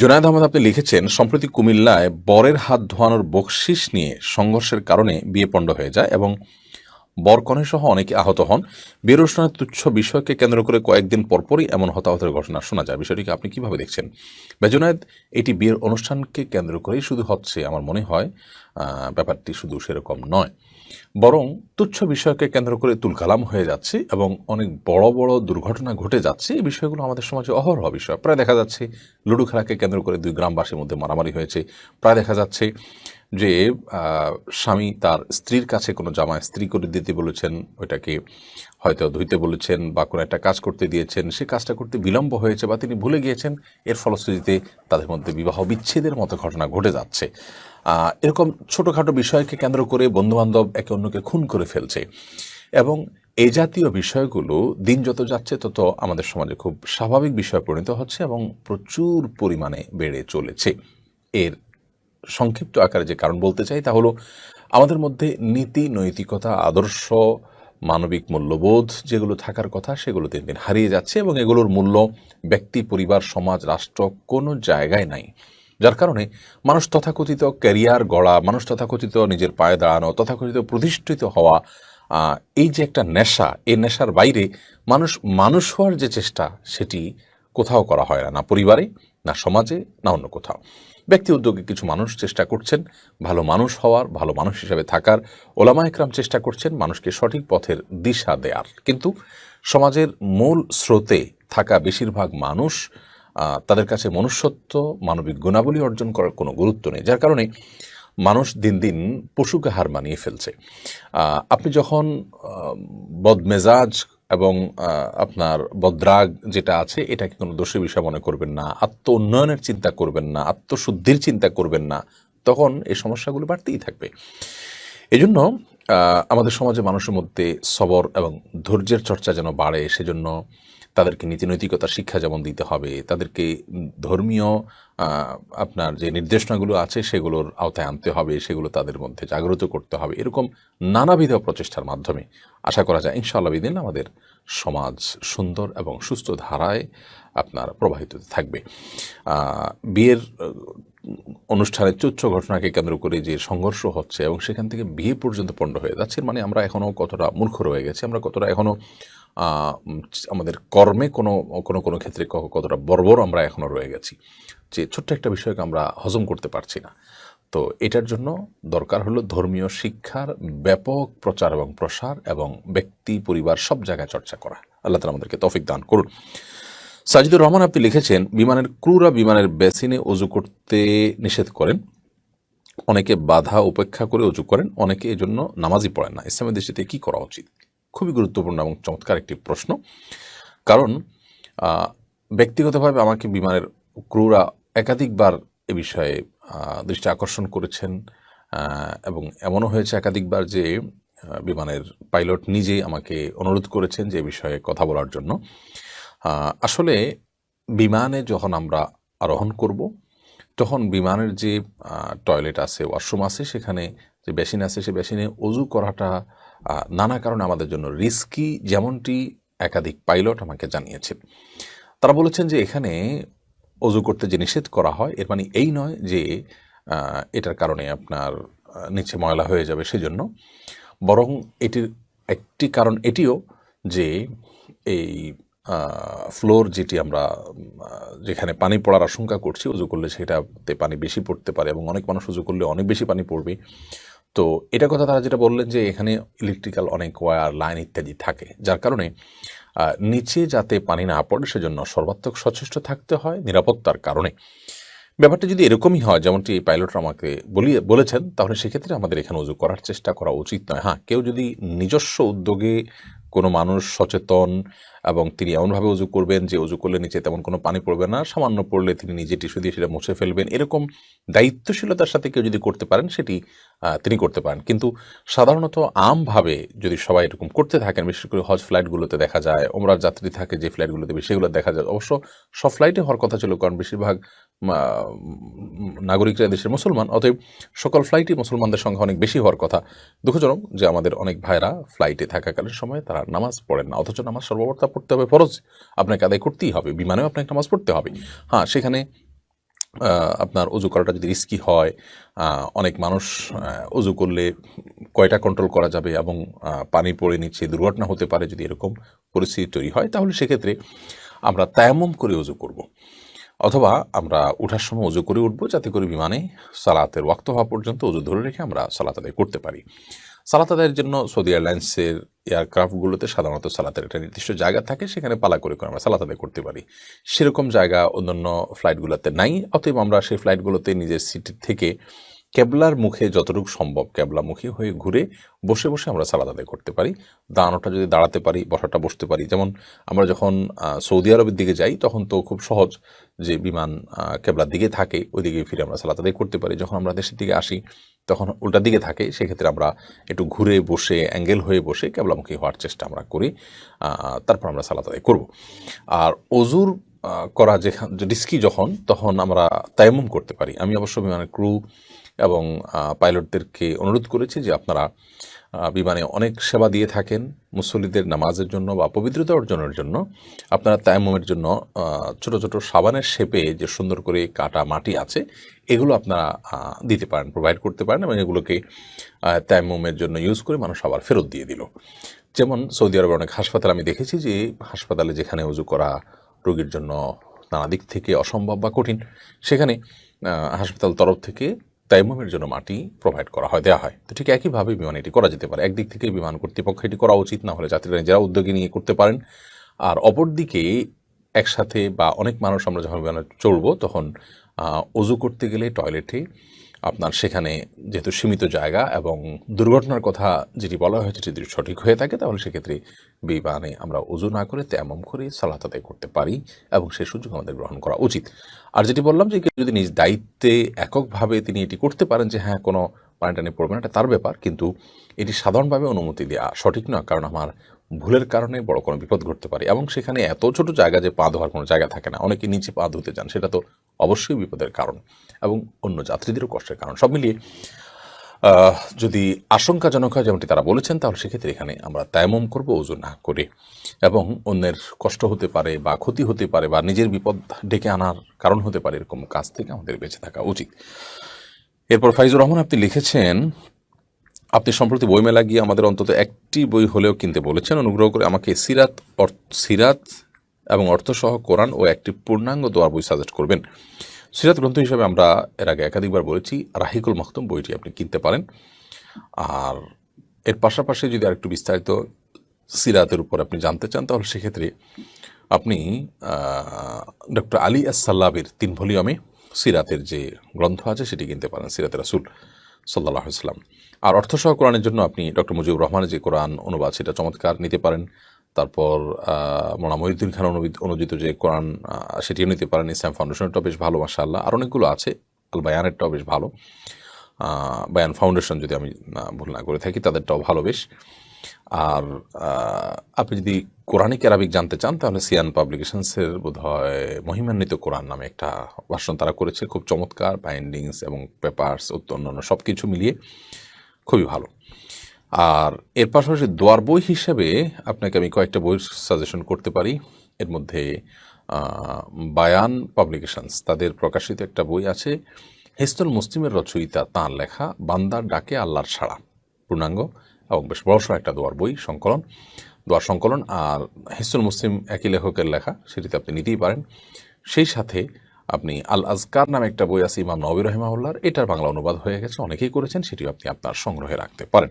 জোনায়দ আহমদ, আপনি লিখেছেন, সম্প্রতি কুমিল্লায় বরের হাত ধোয়ানোর বকশিস নিয়ে সংঘর্ষের কারণে বিয়ে পণ্ড হয়ে যায় এবং বরকনে সহ অনেকে আহত হন। অনুষ্ঠানের তুচ্ছ বিষয়কে কেন্দ্র করে কয়েকদিন পরপরই এমন হতাহতের ঘটনা শোনা যায়। বিষয়টিকে আপনি কীভাবে দেখছেন? বেজনায়দ এটি বিয়ের অনুষ্ঠানকে কেন্দ্র করেই শুধু হচ্ছে আমার মনে হয় ব্যাপারটি শুধু সেরকম নয়। বরং তুচ্ছ বিষয়কে কেন্দ্র করে তুলকালাম হয়ে যাচ্ছে এবং অনেক বড় বড় দুর্ঘটনা ঘটে যাচ্ছে। এই বিষয়গুলো আমাদের সমাজে অহরহ বিষয়। প্রায় দেখা যাচ্ছে লুডো খেলাকে কেন্দ্র করে দুই গ্রামবাসীর মধ্যে মারামারি হয়েছে। প্রায় দেখা যাচ্ছে যে স্বামী তার স্ত্রীর কাছে কোনো জামা স্ত্রী করে দিতে বলেছেন, ওইটাকে হয়তো ধুইতে বলেছেন বা কোনো একটা কাজ করতে দিয়েছেন, সে কাজটা করতে বিলম্ব হয়েছে বা তিনি ভুলে গিয়েছেন, এর ফলশ্রুতিতে তাদের মধ্যে বিবাহ বিচ্ছেদের মতো ঘটনা ঘটে যাচ্ছে। এরকম ছোটোখাটো বিষয়কে কেন্দ্র করে বন্ধুবান্ধব একে অন্যকে খুন করে ফেলছে। এবং এই জাতীয় বিষয়গুলো দিন যত যাচ্ছে তত আমাদের সমাজে খুব স্বাভাবিক বিষয় পরিণত হচ্ছে এবং প্রচুর পরিমাণে বেড়ে চলেছে। এর সংক্ষিপ্ত আকারে যে কারণ বলতে চাই তা হলো, আমাদের মধ্যে নীতি, নৈতিকতা, আদর্শ, মানবিক মূল্যবোধ যেগুলো থাকার কথা সেগুলো দিন দিন হারিয়ে যাচ্ছে এবং এগুলোর মূল্য ব্যক্তি, পরিবার, সমাজ, রাষ্ট্র কোনো জায়গায় নাই। যার কারণে মানুষ তথাকথিত ক্যারিয়ার গড়া, মানুষ তথাকথিত নিজের পায়ে দাঁড়ানো, তথাকথিত প্রতিষ্ঠিত হওয়া এই যে একটা নেশা, এই নেশার বাইরে মানুষ মানুষ হওয়ার যে চেষ্টা সেটি কোথাও করা হয় না না পরিবারে, না সমাজে, না অন্য কোথাও। ব্যক্তি উদ্যোগে কিছু মানুষ চেষ্টা করছেন, ভালো মানুষ হওয়ার, ভালো মানুষ হিসেবে থাকার। ওলামা একরাম চেষ্টা করছেন মানুষকে সঠিক পথের দিশা দেওয়ার কিন্তু সমাজের মূল স্রোতে থাকা বেশিরভাগ মানুষ তাদের কাছে মনুষ্যত্ব, মানবিক গুণাবলী অর্জন করার কোনো গুরুত্ব নেই। যার কারণে মানুষ দিন দিন পশুকে হার মানিয়ে ফেলছে। আপনি যখন বদমেজাজ এবং আপনার বদ্রাগ যেটা আছে, এটাকে কোনো দোষের বিষয় মনে করবেন না আত্ম উন্নয়নের চিন্তা করবেন না, আত্মশুদ্ধির চিন্তা করবেন না, তখন এই সমস্যাগুলো বাড়তেই থাকবে। এজন্য আমাদের সমাজে মানুষের মধ্যে সবর এবং ধৈর্যের চর্চা যেন বাড়ে, সেজন্য তাদেরকে নীতি নৈতিকতার শিক্ষা যেমন দিতে হবে, তাদেরকে ধর্মীয় আপনার যে নির্দেশনাগুলো আছে সেগুলোর আওতায় আনতে হবে, সেগুলো তাদের মধ্যে জাগ্রত করতে হবে, এরকম নানাবিধ প্রচেষ্টার মাধ্যমে আশা করা যায় ইনশাআল্লাহ বিদিন আমাদের সমাজ সুন্দর এবং সুস্থ ধারায় আপনার প্রবাহিত থাকবে। বিয়ের অনুষ্ঠানের তুচ্ছ ঘটনাকে কেন্দ্র করে যে সংঘর্ষ হচ্ছে এবং সেখান থেকে বিয়ে পর্যন্ত পণ্ড হয়ে যাচ্ছে মানে আমরা এখনও কতটা মূর্খ রয়ে গেছি, আমরা কতটা এখনও আমাদের কর্মে কোনো কোনো কোনো ক্ষেত্রে কতটা বর্বর আমরা এখনও রয়ে গেছি। যে ছোট্ট একটা বিষয়কে আমরা হজম করতে পারছি না। তো এটার জন্য দরকার হলো ধর্মীয় শিক্ষার ব্যাপক প্রচার এবং প্রসার এবং ব্যক্তি, পরিবার সব জায়গায় চর্চা করা। আল্লাহ তালা আমাদেরকে তফিক দান করুন। সাজিদুর রহমান আপনি লিখেছেন, বিমানের ক্রুরা বিমানের বেসিনে অজু করতে নিষেধ করেন। অনেকে বাধা উপেক্ষা করে অজু করেন, অনেকে এই জন্য নামাজই পড়েন না। ইসলামের দৃষ্টিতে কি করা উচিত? খুবই গুরুত্বপূর্ণ এবং চমৎকার একটি প্রশ্ন। কারণ ব্যক্তিগতভাবে আমাকে বিমানের ক্রুরা একাধিকবার এ বিষয়ে দৃষ্টি আকর্ষণ করেছেন এবং এমনও হয়েছে একাধিকবার যে বিমানের পাইলট নিজেই আমাকে অনুরোধ করেছেন যে বিষয়ে কথা বলার জন্য। আসলে বিমানে যখন আমরা আরোহণ করব, তখন বিমানের যে টয়লেট আছে, ওয়াশরুম আছে, সেখানে যে বেসিন আছে, সে বেসিনে অজু করাটা নানা কারণে আমাদের জন্য রিস্কি যেমনটি একাধিক পাইলট আমাকে জানিয়েছে। তারা বলেছেন যে এখানে অজু করতে যে নিষেধ করা হয়, এর মানে এই নয় যে এটার কারণে আপনার নিচে ময়লা হয়ে যাবে সেজন্য। বরং এটির একটি কারণ এটিও যে, এই ফ্লোর যেটি আমরা যেখানে পানি পড়ার আশঙ্কা করছি, উজু করলে সেটাতে পানি বেশি পড়তে পারে এবং অনেক মানুষ উজু করলে অনেক বেশি পানি পড়বে। তো এটা কথা তারা যেটা বললেন যে এখানে ইলেকট্রিক্যাল অনেক ওয়্যার লাইন ইত্যাদি থাকে, যার কারণে নিচে যাতে পানি না পড়ে সেজন্য সর্বাত্মক সচেষ্ট থাকতে হয় নিরাপত্তার কারণে। ব্যাপারটা যদি এরকমই হয়, যেমনটি এই পাইলটরা আমাকে বলিয়ে, বলেছেন, তাহলে সেক্ষেত্রে আমাদের এখানে উজু করার চেষ্টা করা উচিত নয়। হ্যাঁ কেউ যদি নিজস্ব উদ্যোগে কোনো মানুষ সচেতন এবং তিনি এমনভাবে উজু করবেন যে উজু করলে নিচে তেমন কোনো পানি পড়বে না, সামান্য পড়লে তিনি নিজে টিস্যু দিয়ে সেটা মুছে ফেলবেন। এরকম দায়িত্বশীলতার সাথে কেউ যদি করতে পারেন, সেটি তিনি করতে পারেন। কিন্তু সাধারণত আমভাবে যদি সবাই এরকম করতে থাকেন, বিশেষ করে হজ ফ্লাইটগুলোতে দেখা যায় ওমরার যাত্রী থাকে যে ফ্লাইটগুলোতে সেগুলো দেখা যায়। অবশ্য সব ফ্লাইটে হওয়ার কথা ছিল, কারণ বেশিরভাগ নাগরিকরা দেশের মুসলমান। অতএব সকল ফ্লাইটই মুসলমানদের সংখ্যা অনেক বেশি হওয়ার কথা। দুঃখজনক যে আমাদের অনেক ভাইরা ফ্লাইটে থাকাকালীন সময় তারা নামাজ পড়েন না, অথচ নামাজ সর্ববর্তা পড়তে হবে ফরজ। আপনাকে আদায় করতেই হবে, বিমানেও আপনাকে নামাজ পড়তে হবে। হ্যাঁ সেখানে আপনার অজু করাটা যদি রিস্কি হয় অনেক মানুষ অজু করলে কয়টা কন্ট্রোল করা যাবে এবং পানি পড়ে নিচ্ছে, দুর্ঘটনা হতে পারে যদি এরকম পরিস্থিতি তৈরি হয়, তাহলে সেক্ষেত্রে আমরা তায়াম্মম করে অজু করব। অথবা আমরা উঠার সময় উজু করে উঠবো, যাতে করে বিমানে সালাতের ওয়াক্ত হওয়া পর্যন্ত উজু ধরে রেখে আমরা সালাত আদায় করতে পারি। সালাত আদায়ের জন্য সৌদি এয়ারলাইন্সের এয়ারক্রাফটগুলোতে সাধারণত সালাতের একটা নির্দিষ্ট জায়গা থাকে, সেখানে পালা করে করে আমরা সালাত আদায় করতে পারি। সেরকম জায়গা অন্যান্য ফ্লাইটগুলোতে নাই, অতএব আমরা সেই ফ্লাইটগুলোতে নিজের সিট থেকে কেবলার মুখে যতটুকু সম্ভব কেবলামুখী হয়ে ঘুরে বসে বসে আমরা সালাদ আদায় করতে পারি দাঁড়ানোটা যদি দাঁড়াতে পারি, বসাটা বসতে পারি। যেমন আমরা যখন সৌদি আরবের দিকে যাই, তখন তো খুব সহজ যে বিমান কেবলার দিকে থাকে, ওইদিকে ফিরে আমরা সালাত আদায় করতে পারি। যখন আমরা দেশের দিকে আসি, তখন উল্টা দিকে থাকে, সেক্ষেত্রে আমরা একটু ঘুরে বসে, অ্যাঙ্গেল হয়ে বসে কেবলামুখী হওয়ার চেষ্টা আমরা করি তারপর আমরা সালাত আদায় করব। আর অজুর করা যেখান রিস্কি যখন, তখন আমরা তায়াম্মুম করতে পারি। আমি অবশ্য বিমানের ক্রু এবং পাইলটদেরকে অনুরোধ করেছি যে আপনারা বিমানে অনেক সেবা দিয়ে থাকেন। মুসল্লিদের নামাজের জন্য বা পবিত্রতা অর্জনের জন্য। আপনারা তায়াম্মুমের জন্য ছোট ছোট সাবানের শেপে যে সুন্দর করে কাটা মাটি আছে এগুলো আপনারা দিতে পারেন প্রোভাইড করতে পারেন এবং এগুলোকে আহ, তায়াম্মুমের জন্য ইউজ করে মানুষ আবার ফেরত দিয়ে দিল। যেমন সৌদি আরবের অনেক হাসপাতাল আমি দেখেছি যে হাসপাতালে যেখানে উজু করা রোগীর জন্য নানা দিক থেকে অসম্ভব বা কঠিন। সেখানে হাসপাতাল তরফ থেকে তাইমুমের জন্য মাটি প্রোভাইড করা হয় দেওয়া হয়। তো ঠিক একইভাবে বিমান এটি করা যেতে পারে। একদিক থেকে বিমান কর্তৃপক্ষ এটি করা উচিত, না হলে যাত্রীরা নিজেরা উদ্যোগী নিয়ে করতে পারেন। আর অপরদিকে একসাথে বা অনেক মানুষ আমরা যখন বিমানে চড়বো, তখন অজু করতে গেলে টয়লেটে আপনার সেখানে যেহেতু সীমিত জায়গা এবং দুর্ঘটনার কথা যেটি বলা হয়েছে যদি সঠিক হয়ে থাকে, তাহলে সেক্ষেত্রে বিমানে আমরা উজু না করে তেমন করে সালাত আদায় করতে পারি এবং সেই সুযোগ আমাদের গ্রহণ করা উচিত। আর যেটি বললাম যে যদি নিজ দায়িত্বে এককভাবে তিনি এটি করতে পারেন যে হ্যাঁ কোনো পানি টানি পড়বে না এটা তার ব্যাপার। কিন্তু এটি সাধারণভাবে অনুমতি দেওয়া সঠিক নয়। কারণ আমার ভুলের কারণে বড় কোনো বিপদ ঘটতে পারে এবং সেখানে এত ছোট জায়গা যে পা ধোয়ার কোনো জায়গা থাকে না। অনেকে নিচে পা ধুতে যান সেটা তো অবশ্যই বিপদের কারণ এবং অন্য যাত্রীদেরও কষ্টের কারণ। সব মিলিয়ে যদি আশঙ্কাজনক হয়, যেমনটি তারা বলেছেন, তাহলে সেক্ষেত্রে এখানে আমরা তায়ামম করব ওজন না করে। এবং অন্যের কষ্ট হতে পারে বা ক্ষতি হতে পারে বা নিজের বিপদ ডেকে আনার কারণ হতে পারে, এরকম কাজ থেকে আমাদের বেঁচে থাকা উচিত। এরপর ফাইজুর রহমান আপনি লিখেছেন আপনি সম্প্রতি বইমেলা গিয়ে আমাদের অন্তত একটি বই হলেও কিনতে বলেছেন। অনুগ্রহ করে আমাকে সিরাত সিরাত এবং অর্থসহ কোরআন ও একটি পূর্ণাঙ্গ দোয়ার বই সাজেস্ট করবেন। সিরাত গ্রন্থ হিসাবে আমরা এর আগে একাধিকবার বলেছি, রাহিকুল মখতুম বইটি আপনি কিনতে পারেন। আর এর পাশাপাশি যদি আরেকটু বিস্তারিত সিরাতের উপর আপনি জানতে চান, তাহলে সেক্ষেত্রে আপনি ডক্টর আলী আসাল্লাবির তিন ভলিউমে সিরাতের যে গ্রন্থ আছে, সেটি কিনতে পারেন সিরাতের রাসুল। সাল্লাহ ইসলাম আর অর্থসহ কোরআনের জন্য আপনি ডক্টর মুজিবুর রহমানের যে কোরআন অনুবাদ, সেটা চমৎকার নিতে পারেন। তারপর মোনা মহিউদ্দিন খান অনুদিত যে কোরআন সেটিও নিতে পারেন। ইসলাম ফাউন্ডেশনেরটাও বেশ ভালো মাসা আল্লাহ আর অনেকগুলো আছে আল বায়ানেরটাও বেশ ভালো। বায়ান ফাউন্ডেশন যদি আমি ভুল না করে থাকি, তাদেরটাও ভালো বেশ। আর আপনি যদি কোরআনিক অ্যারাবিক জানতে চান, তাহলে সিয়ান পাবলিকেশনসের বোধ হয় মহিমান্বিত কোরআন নামে একটা ভাষণ তারা করেছে। খুব চমৎকার বাইন্ডিংস এবং পেপার্স অন্যান্য সব কিছু মিলিয়ে খুবই ভালো। আর এর পাশাপাশি দোয়ার বই হিসেবে আপনাকে আমি কয়েকটা বই সাজেশন করতে পারি। এর মধ্যে বায়ান পাবলিকেশনস, তাদের প্রকাশিত একটা বই আছে। হেস্তুল মুসলিমের রচয়িতা তাঁর লেখা বান্দার ডাকে আল্লাহর সাড়া। পূর্ণাঙ্গ এবং বেশ বড়সড় একটা দোয়ার বই, সংকলন। দোয়ার সংকলন আর হেস্তুল মুসলিম একই লেখকের লেখা, সেটিতে আপনি নিতেই পারেন। সেই সাথে আপনি আল আজকার নামে একটা বই আছে ইমাম নবী রহমাউল্লার এটার বাংলা অনুবাদ হয়ে গেছে, অনেকেই করেছেন, সেটিও আপনি আপনার সংগ্রহে রাখতে পারেন।